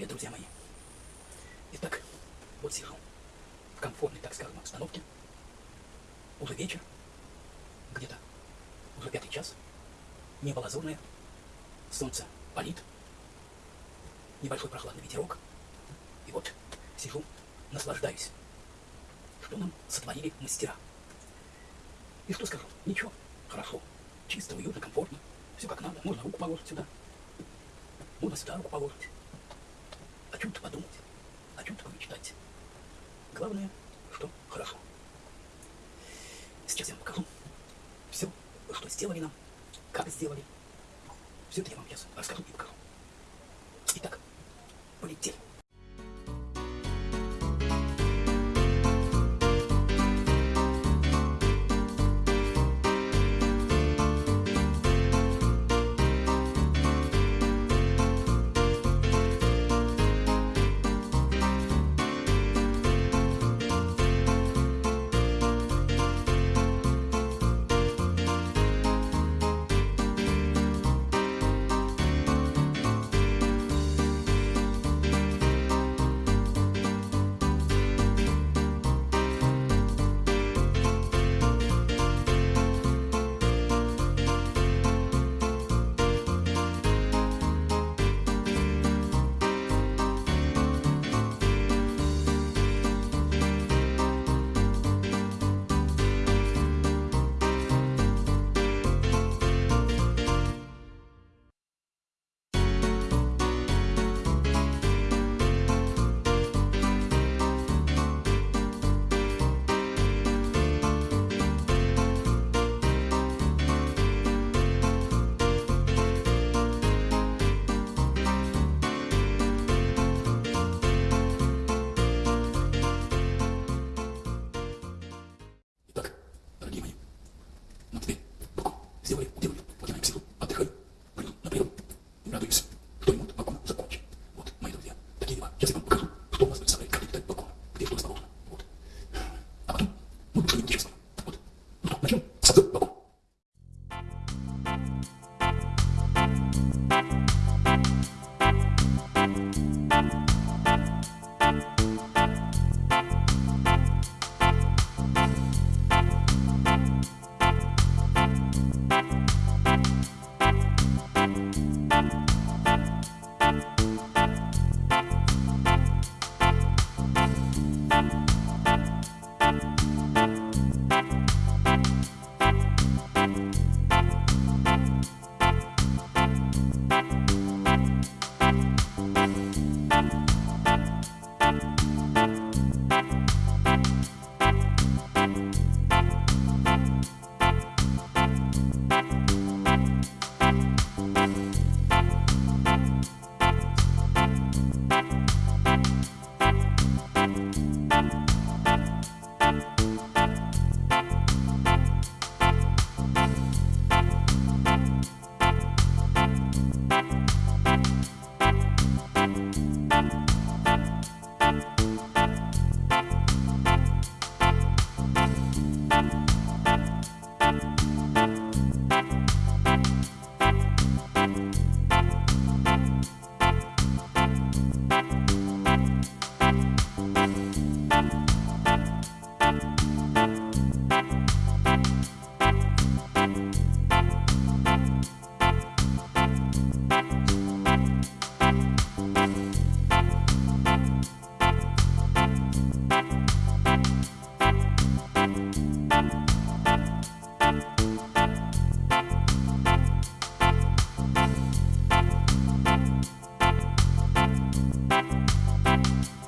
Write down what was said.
привет, друзья мои. Итак, вот сижу в комфортной, так скажем, обстановке. Уже вечер, где-то уже пятый час. Небо лазурное, солнце палит, небольшой прохладный ветерок. И вот сижу, наслаждаюсь. Что нам сотворили мастера? И что скажу? Ничего, хорошо, чисто, уютно, комфортно, все как надо. Можно руку положить сюда, можно сюда руку положить о чем-то подумать, о чем-то помечтать. Главное, что хорошо. Сейчас я вам покажу все, что сделали нам, как сделали. cannabis. you